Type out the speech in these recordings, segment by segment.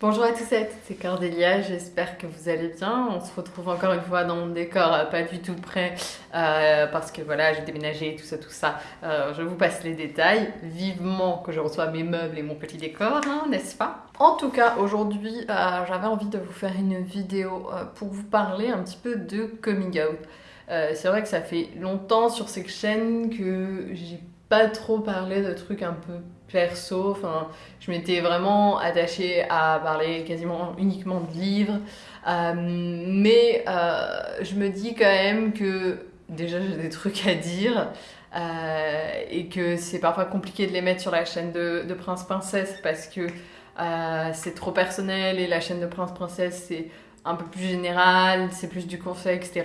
Bonjour à tous et à toutes, c'est Cordélia, j'espère que vous allez bien. On se retrouve encore une fois dans mon décor euh, pas du tout prêt euh, parce que voilà, j'ai déménagé, tout ça, tout ça. Euh, je vous passe les détails. Vivement que je reçois mes meubles et mon petit décor, hein, n'est-ce pas? En tout cas, aujourd'hui, j'avais envie de vous faire une vidéo pour vous parler un petit peu de coming out. c'est vrai que ça fait longtemps sur cette chaîne que j'ai pas trop parlé de trucs un peu perso. Enfin, je m'étais vraiment attachée à parler quasiment uniquement de livres. Euh, mais euh, je me dis quand même que déjà j'ai des trucs à dire. Euh, et que c'est parfois compliqué de les mettre sur la chaîne de, de Prince Princesse parce que c'est trop personnel et la chaîne de Prince Princesse c'est un peu plus général, c'est plus du conseil, etc.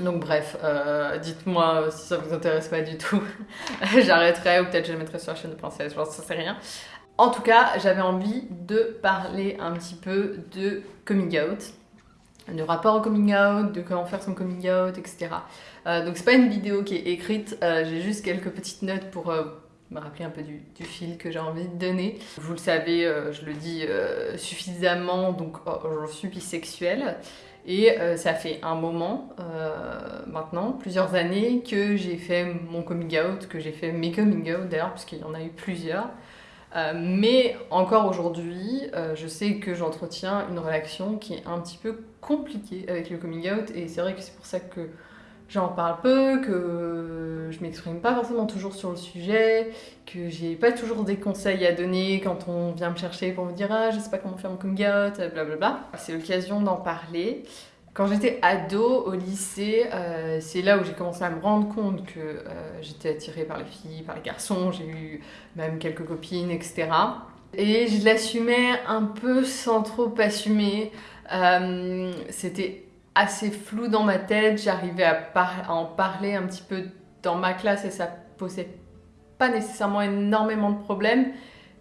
Donc bref, euh, dites-moi si ça vous intéresse pas du tout. J'arrêterai ou peut-être je le mettrai sur la chaîne de princesse, je pense que ça c'est rien. En tout cas, j'avais envie de parler un petit peu de coming out, de rapport au coming out, de comment faire son coming out, etc. Euh, donc c'est pas une vidéo qui est écrite, euh, j'ai juste quelques petites notes pour me rappeler un peu du, fil que j'ai envie de donner. Vous le savez, je le dis suffisamment, donc oh, je suis bisexuelle. Et euh, ça fait un moment euh, maintenant, plusieurs années, que j'ai fait mon coming out, que j'ai fait mes coming out d'ailleurs, puisqu'il y en a eu plusieurs. Euh, mais encore aujourd'hui, je sais que j'entretiens une relation qui est un petit peu compliquée avec le coming out, et c'est vrai que c'est pour ça que j'en parle peu, que je m'exprime pas forcément toujours sur le sujet, que j'ai pas toujours des conseils à donner quand on vient me chercher pour me dire ah je sais pas comment faire mon coming out, blablabla. C'est l'occasion d'en parler. Quand j'étais ado au lycée, euh, c'est là où j'ai commencé à me rendre compte que euh, j'étais attirée par les filles, par les garçons, j'ai eu même quelques copines, etc. Et je l'assumais un peu sans trop assumer. Euh, c'était assez flou dans ma tête, j'arrivais à, en parler un petit peu dans ma classe et ça posait pas nécessairement énormément de problèmes,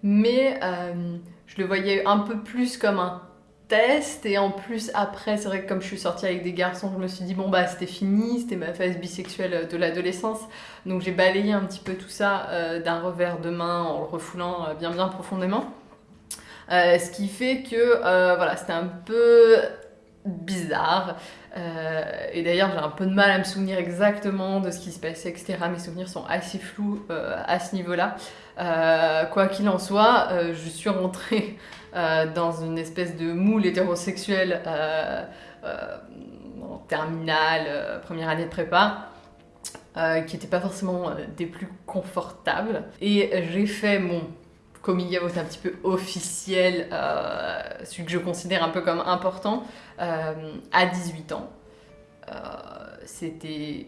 mais euh, je le voyais un peu plus comme un test. Et en plus après c'est vrai que comme je suis sortie avec des garçons je me suis dit bon bah c'était fini. C'était ma phase bisexuelle de l'adolescence. Donc j'ai balayé un petit peu tout ça euh, d'un revers de main en le refoulant euh, bien bien profondément. Ce qui fait que voilà c'était un peu bizarre. Euh, et d'ailleurs, j'ai un peu de mal à me souvenir exactement de ce qui se passait, etc. Mes souvenirs sont assez flous euh, à ce niveau-là. Euh, quoi qu'il en soit, je suis rentrée dans une espèce de moule hétérosexuel en terminale, première année de prépa. qui n'était pas forcément des plus confortables. Et j'ai fait mon coming out un petit peu officiel, euh, celui que je considère un peu comme important, euh, à 18 ans. Euh, c'était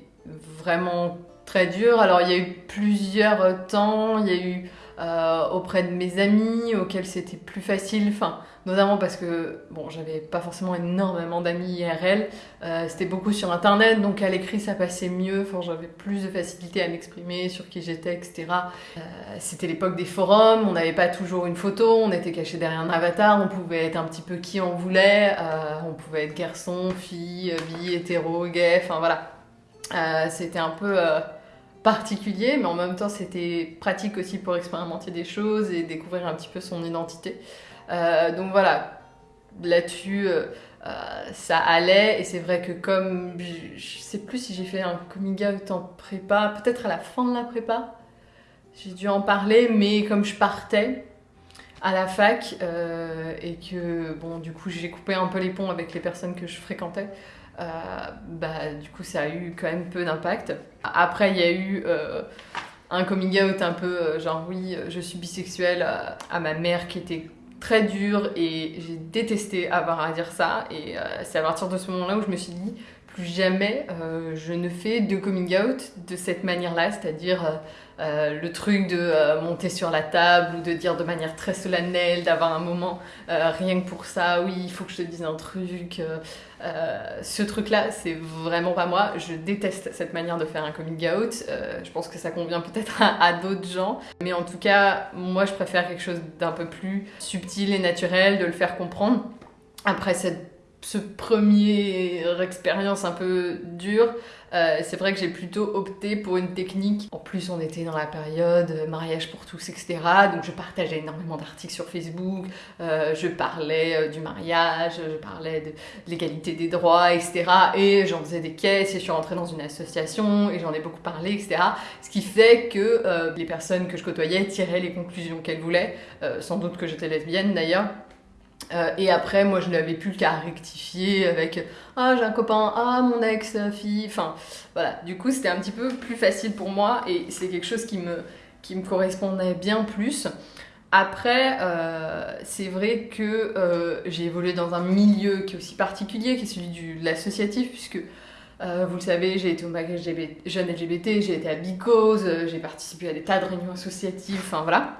vraiment très dur. Alors il y a eu plusieurs temps, il y a eu auprès de mes amis auxquels c'était plus facile, enfin notamment parce que bon j'avais pas forcément énormément d'amis IRL, c'était beaucoup sur internet donc à l'écrit ça passait mieux, j'avais plus de facilité à m'exprimer sur qui j'étais etc. c'était l'époque des forums, on n'avait pas toujours une photo, on était caché derrière un avatar, on pouvait être un petit peu qui on voulait, on pouvait être garçon, fille, bi, hétéro, gay, enfin voilà. c'était un peu particulier, mais en même temps c'était pratique aussi pour expérimenter des choses et découvrir un petit peu son identité. Euh, donc voilà, là-dessus, euh, euh, ça allait, et c'est vrai que comme, je, sais plus si j'ai fait un coming out en prépa, peut-être à la fin de la prépa, j'ai dû en parler, mais comme je partais, à la fac et que bon du coup j'ai coupé un peu les ponts avec les personnes que je fréquentais bah, du coup ça a eu quand même peu d'impact. Après il y a eu euh, un coming out un peu euh, genre oui je suis bisexuelle à ma mère qui était très dur et j'ai détesté avoir à dire ça et c'est à partir de ce moment-là où je me suis dit plus jamais je ne fais de coming out de cette manière-là, c'est-à-dire euh, le truc de euh, monter sur la table ou de dire de manière très solennelle, d'avoir un moment euh, rien que pour ça, oui, il faut que je te dise un truc. ce truc-là, c'est vraiment pas moi. Je déteste cette manière de faire un coming out. je pense que ça convient peut-être à, d'autres gens. Mais en tout cas, moi, je préfère quelque chose d'un peu plus subtil et naturel, de le faire comprendre. Après, cette ce première expérience un peu dure, euh, c'est vrai que j'ai plutôt opté pour une technique. En plus, on était dans la période euh, mariage pour tous, etc. Donc je partageais énormément d'articles sur Facebook, euh, je parlais du mariage, je parlais de l'égalité des droits, etc. Et j'en faisais des caisses et je suis rentrée dans une association et j'en ai beaucoup parlé, etc. Ce qui fait que les personnes que je côtoyais tiraient les conclusions qu'elles voulaient, sans doute que j'étais lesbienne d'ailleurs. Euh, et après, moi, je n'avais plus qu'à rectifier avec Ah, j'ai un copain, ah, mon ex-fille. Enfin, voilà. Du coup, c'était un petit peu plus facile pour moi et c'est quelque chose qui me, qui me correspondait bien plus. Après, euh, c'est vrai que euh, j'ai évolué dans un milieu qui est aussi particulier, qui est celui de l'associatif, puisque vous le savez, j'ai été au magasin jeune LGBT, j'ai été à Bicose, j'ai participé à des tas de réunions associatives, enfin voilà.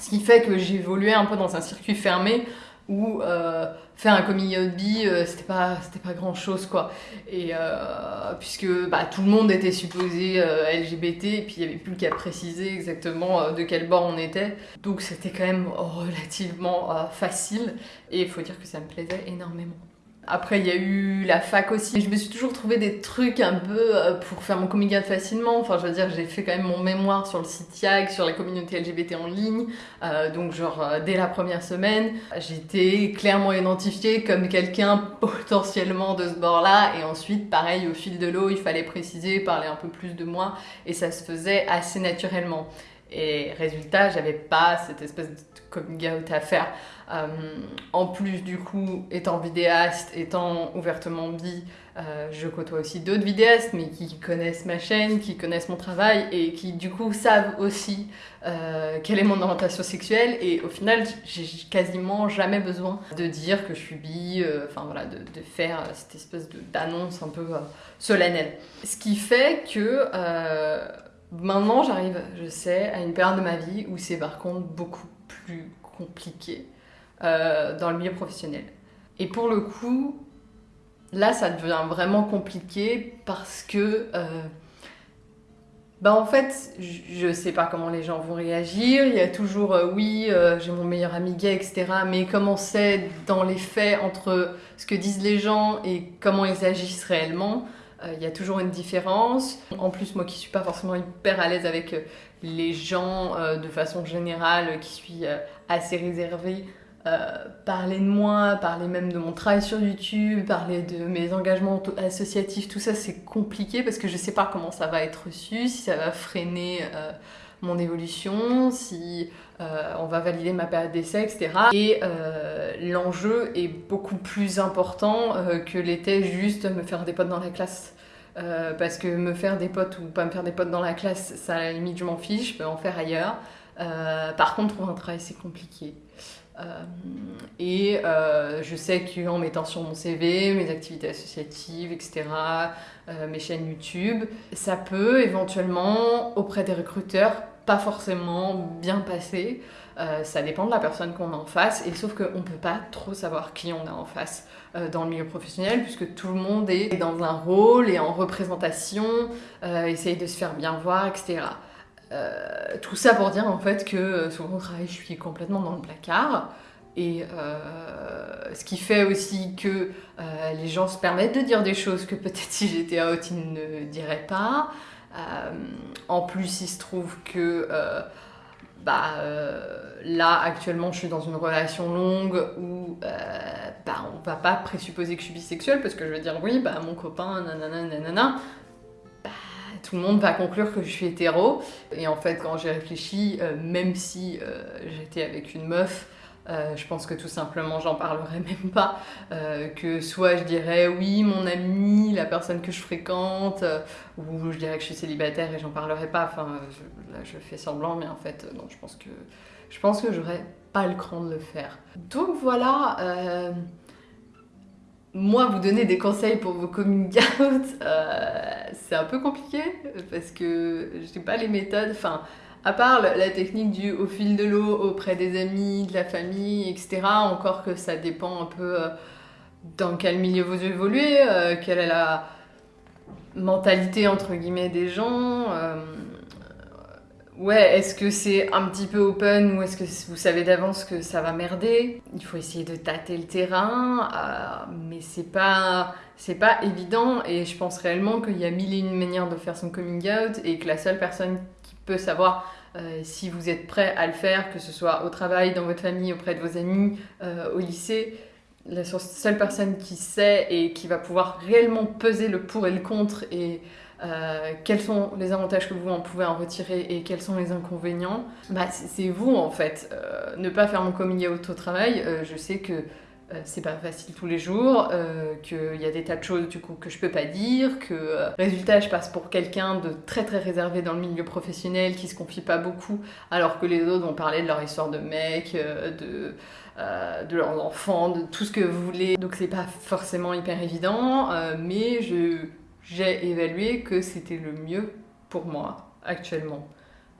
Ce qui fait que j'ai évolué un peu dans un circuit fermé où euh, faire un coming out bi euh, c'était pas c'était pas grand chose quoi. Et euh, puisque bah, tout le monde était supposé LGBT et puis il y avait plus qu'à préciser exactement de quel bord on était. Donc c'était quand même relativement facile. Et il faut dire que ça me plaisait énormément après, il y a eu la fac aussi. Je me suis toujours trouvé des trucs un peu euh, pour faire mon coming out facilement. Enfin, je veux dire, j'ai fait quand même mon mémoire sur le site YAG, sur la communauté LGBT en ligne. Euh, donc, genre, euh, dès la première semaine, j'étais clairement identifiée comme quelqu'un potentiellement de ce bord-là. Et ensuite, pareil, au fil de l'eau, il fallait préciser, parler un peu plus de moi. Et ça se faisait assez naturellement. Et résultat, j'avais pas cette espèce de coming out à faire. Euh, en plus, du coup, étant vidéaste, étant ouvertement bi, euh, je côtoie aussi d'autres vidéastes, mais qui connaissent ma chaîne, qui connaissent mon travail et qui, du coup, savent aussi euh, quelle est mon orientation sexuelle. Et au final, j'ai quasiment jamais besoin de dire que je suis bi, enfin voilà, de, de, faire cette espèce d'annonce un peu solennelle. Ce qui fait que maintenant, j'arrive, je sais, à une période de ma vie où c'est par contre beaucoup plus compliqué euh, dans le milieu professionnel. Et pour le coup, là, ça devient vraiment compliqué parce que, euh, bah en fait, je sais pas comment les gens vont réagir. Il y a toujours, euh, oui, j'ai mon meilleur ami gay, etc. Mais comment c'est dans les faits entre ce que disent les gens et comment ils agissent réellement? Il y a toujours une différence. En plus, moi qui suis pas forcément hyper à l'aise avec les gens de façon générale, qui suis assez réservée, euh, parler de moi, parler même de mon travail sur YouTube, parler de mes engagements associatifs, tout ça c'est compliqué parce que je sais pas comment ça va être reçu, si ça va freiner euh, mon évolution, si euh, on va valider ma période d'essai, etc. Et l'enjeu est beaucoup plus important que l'était juste me faire des potes dans la classe. parce que me faire des potes ou pas me faire des potes dans la classe, ça à la limite je m'en fiche, je peux en faire ailleurs. par contre, trouver un travail c'est compliqué. Euh, et euh, je sais qu'en mettant sur mon CV mes activités associatives, etc., euh, mes chaînes YouTube, ça peut éventuellement, auprès des recruteurs, pas forcément bien passer. ça dépend de la personne qu'on a en face, et sauf qu'on ne peut pas trop savoir qui on a en face dans le milieu professionnel, puisque tout le monde est dans un rôle et en représentation, essaye de se faire bien voir, etc. Euh, tout ça pour dire en fait que euh, sur mon travail je suis complètement dans le placard et euh, ce qui fait aussi que les gens se permettent de dire des choses que peut-être si j'étais out ils ne diraient pas. En plus il se trouve que bah, là actuellement je suis dans une relation longue où bah, on va pas présupposer que je suis bisexuelle parce que je vais dire oui bah mon copain nanana nanana tout le monde va conclure que je suis hétéro. Et en fait, quand j'ai réfléchi, euh, même si euh, j'étais avec une meuf, euh, je pense que tout simplement j'en parlerai même pas. que soit je dirais oui, mon ami, la personne que je fréquente, ou je dirais que je suis célibataire et j'en parlerai pas. Enfin, là je fais semblant, mais en fait, non, je pense que je pense que j'aurais pas le cran de le faire. Donc voilà moi, vous donner des conseils pour vos coming out, euh, c'est un peu compliqué parce que je pas les méthodes. Enfin, à part la technique du au fil de l'eau auprès des amis, de la famille, etc. Encore que ça dépend un peu euh, dans quel milieu vous évoluez, euh, quelle est la mentalité entre guillemets des gens. Ouais, est-ce que c'est un petit peu open ou est-ce que vous savez d'avance que ça va merder? Il faut essayer de tâter le terrain, euh, mais c'est pas, c'est pas évident et je pense réellement qu'il y a mille et une manières de faire son coming out et que la seule personne qui peut savoir euh, si vous êtes prêt à le faire, que ce soit au travail, dans votre famille, auprès de vos amis, euh, au lycée, la seule personne qui sait et qui va pouvoir réellement peser le pour et le contre et euh, quels sont les avantages que vous en pouvez en retirer et quels sont les inconvénients, bah, c'est vous en fait. Euh, ne pas faire mon coming out au travail, euh, je sais que c'est pas facile tous les jours, qu'il y a des tas de choses du coup que je peux pas dire, que résultat je passe pour quelqu'un de très très réservé dans le milieu professionnel qui se confie pas beaucoup, alors que les autres vont parler de leur histoire de mec, de de leurs enfants, de tout ce que vous voulez. Donc c'est pas forcément hyper évident, mais j'ai évalué que c'était le mieux pour moi actuellement.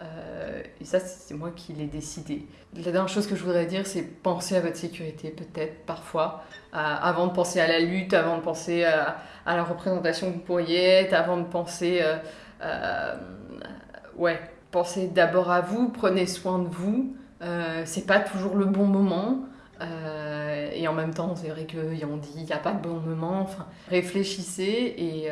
Euh, et ça, c'est moi qui l'ai décidé. La dernière chose que je voudrais dire, c'est penser à votre sécurité, peut-être, parfois, avant de penser à la lutte, avant de penser à, la représentation que vous pourriez être, avant de penser. Euh, euh, ouais, pensez d'abord à vous, prenez soin de vous. c'est pas toujours le bon moment. Et en même temps, c'est vrai qu'on dit qu'il n'y a pas de bon moment. Enfin, réfléchissez et,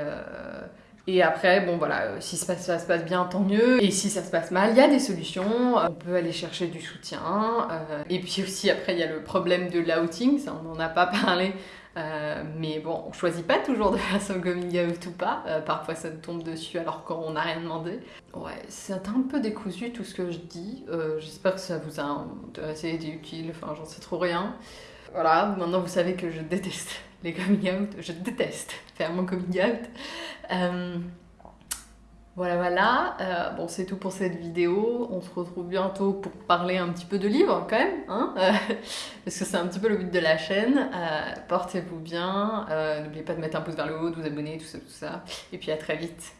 et après, bon voilà, si ça, se passe bien, tant mieux. Et si ça se passe mal, il y a des solutions. On peut aller chercher du soutien. Euh, et puis aussi, après, il y a le problème de l'outing. Ça, on n'en a pas parlé. Euh, mais bon, on choisit pas toujours de faire son coming out ou pas. Euh, parfois ça nous tombe dessus alors qu'on n'a rien demandé. Ouais, c'est un peu décousu tout ce que je dis. Euh, j'espère que ça vous a intéressé, été utile. Enfin, j'en sais trop rien. Voilà, maintenant vous savez que je déteste les coming out. Je déteste faire mon coming out. Voilà, voilà. Euh, bon, c'est tout pour cette vidéo. On se retrouve bientôt pour parler un petit peu de livres, quand même, hein euh, parce que c'est un petit peu le but de la chaîne. Euh, portez-vous bien. N'oubliez pas de mettre un pouce vers le haut, de vous abonner, tout ça, tout ça. Et puis à très vite.